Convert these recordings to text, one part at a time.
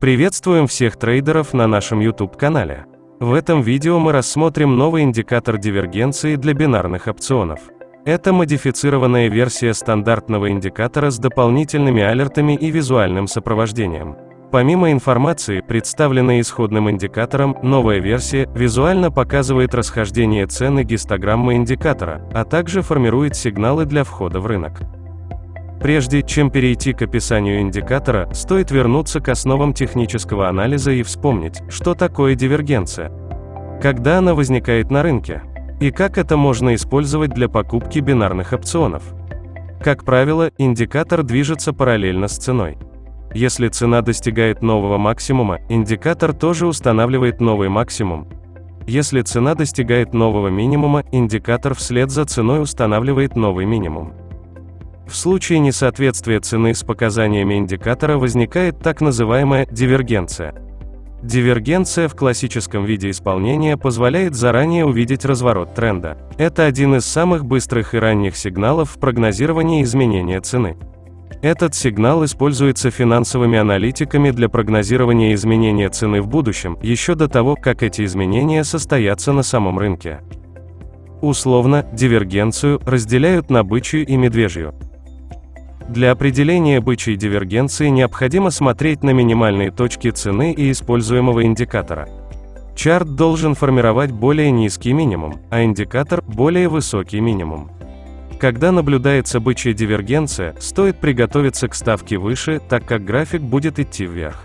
Приветствуем всех трейдеров на нашем YouTube-канале. В этом видео мы рассмотрим новый индикатор дивергенции для бинарных опционов. Это модифицированная версия стандартного индикатора с дополнительными алертами и визуальным сопровождением. Помимо информации, представленной исходным индикатором, новая версия визуально показывает расхождение цены гистограммы индикатора, а также формирует сигналы для входа в рынок. Прежде чем перейти к описанию индикатора, стоит вернуться к основам технического анализа и вспомнить, что такое дивергенция, когда она возникает на рынке, и как это можно использовать для покупки бинарных опционов. Как правило, индикатор движется параллельно с ценой. Если цена достигает нового максимума, индикатор тоже устанавливает новый максимум. Если цена достигает нового минимума, индикатор вслед за ценой устанавливает новый минимум. В случае несоответствия цены с показаниями индикатора возникает так называемая дивергенция. Дивергенция в классическом виде исполнения позволяет заранее увидеть разворот тренда. Это один из самых быстрых и ранних сигналов в прогнозировании изменения цены. Этот сигнал используется финансовыми аналитиками для прогнозирования изменения цены в будущем, еще до того, как эти изменения состоятся на самом рынке. Условно, дивергенцию разделяют на бычью и медвежью. Для определения бычьей дивергенции необходимо смотреть на минимальные точки цены и используемого индикатора. Чарт должен формировать более низкий минимум, а индикатор – более высокий минимум. Когда наблюдается бычья дивергенция, стоит приготовиться к ставке выше, так как график будет идти вверх.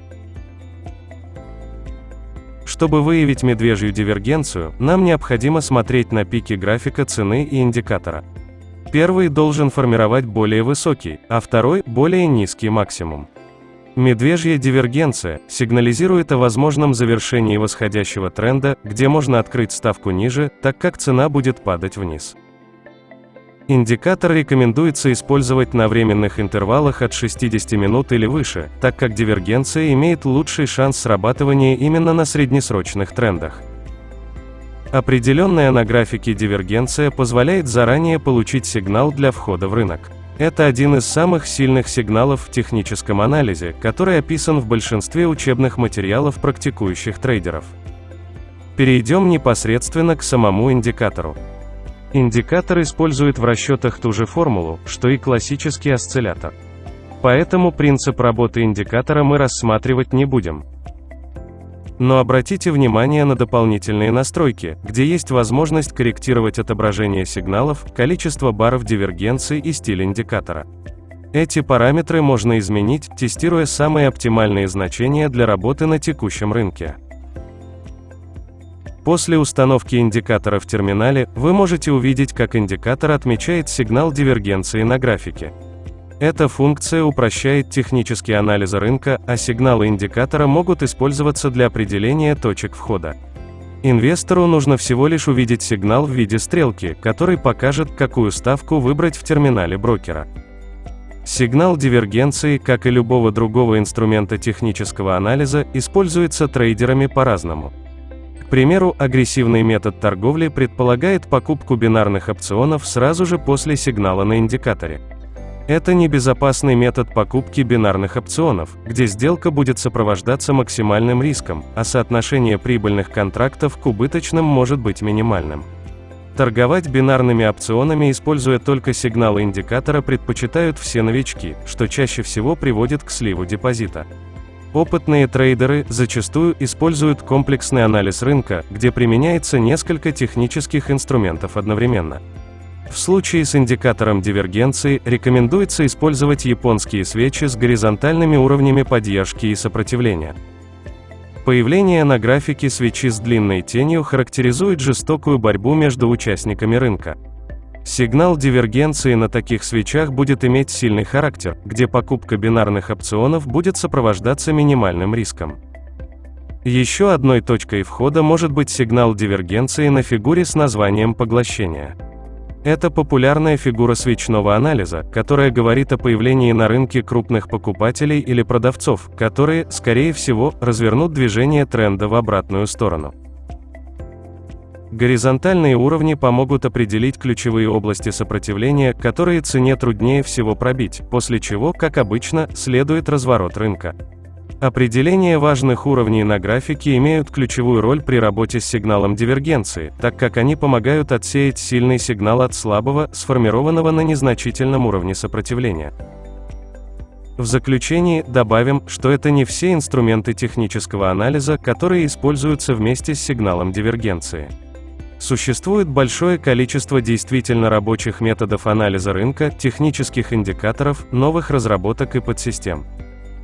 Чтобы выявить медвежью дивергенцию, нам необходимо смотреть на пики графика цены и индикатора. Первый должен формировать более высокий, а второй – более низкий максимум. Медвежья дивергенция сигнализирует о возможном завершении восходящего тренда, где можно открыть ставку ниже, так как цена будет падать вниз. Индикатор рекомендуется использовать на временных интервалах от 60 минут или выше, так как дивергенция имеет лучший шанс срабатывания именно на среднесрочных трендах. Определенная на графике дивергенция позволяет заранее получить сигнал для входа в рынок. Это один из самых сильных сигналов в техническом анализе, который описан в большинстве учебных материалов практикующих трейдеров. Перейдем непосредственно к самому индикатору. Индикатор использует в расчетах ту же формулу, что и классический осциллятор. Поэтому принцип работы индикатора мы рассматривать не будем. Но обратите внимание на дополнительные настройки, где есть возможность корректировать отображение сигналов, количество баров дивергенции и стиль индикатора. Эти параметры можно изменить, тестируя самые оптимальные значения для работы на текущем рынке. После установки индикатора в терминале, вы можете увидеть, как индикатор отмечает сигнал дивергенции на графике. Эта функция упрощает технический анализ рынка, а сигналы индикатора могут использоваться для определения точек входа. Инвестору нужно всего лишь увидеть сигнал в виде стрелки, который покажет, какую ставку выбрать в терминале брокера. Сигнал дивергенции, как и любого другого инструмента технического анализа, используется трейдерами по-разному. К примеру, агрессивный метод торговли предполагает покупку бинарных опционов сразу же после сигнала на индикаторе. Это небезопасный метод покупки бинарных опционов, где сделка будет сопровождаться максимальным риском, а соотношение прибыльных контрактов к убыточным может быть минимальным. Торговать бинарными опционами, используя только сигналы индикатора, предпочитают все новички, что чаще всего приводит к сливу депозита. Опытные трейдеры зачастую используют комплексный анализ рынка, где применяется несколько технических инструментов одновременно. В случае с индикатором дивергенции рекомендуется использовать японские свечи с горизонтальными уровнями поддержки и сопротивления. Появление на графике свечи с длинной тенью характеризует жестокую борьбу между участниками рынка. Сигнал дивергенции на таких свечах будет иметь сильный характер, где покупка бинарных опционов будет сопровождаться минимальным риском. Еще одной точкой входа может быть сигнал дивергенции на фигуре с названием поглощения. Это популярная фигура свечного анализа, которая говорит о появлении на рынке крупных покупателей или продавцов, которые, скорее всего, развернут движение тренда в обратную сторону. Горизонтальные уровни помогут определить ключевые области сопротивления, которые цене труднее всего пробить, после чего, как обычно, следует разворот рынка. Определение важных уровней на графике имеют ключевую роль при работе с сигналом дивергенции, так как они помогают отсеять сильный сигнал от слабого, сформированного на незначительном уровне сопротивления. В заключении добавим, что это не все инструменты технического анализа, которые используются вместе с сигналом дивергенции. Существует большое количество действительно рабочих методов анализа рынка, технических индикаторов, новых разработок и подсистем.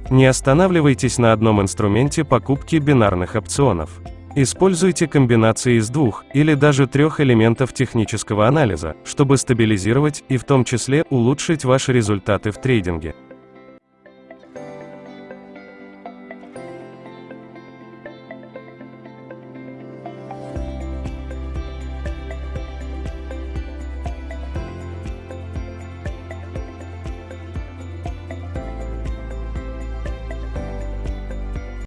Не останавливайтесь на одном инструменте покупки бинарных опционов. Используйте комбинации из двух или даже трех элементов технического анализа, чтобы стабилизировать и в том числе улучшить ваши результаты в трейдинге.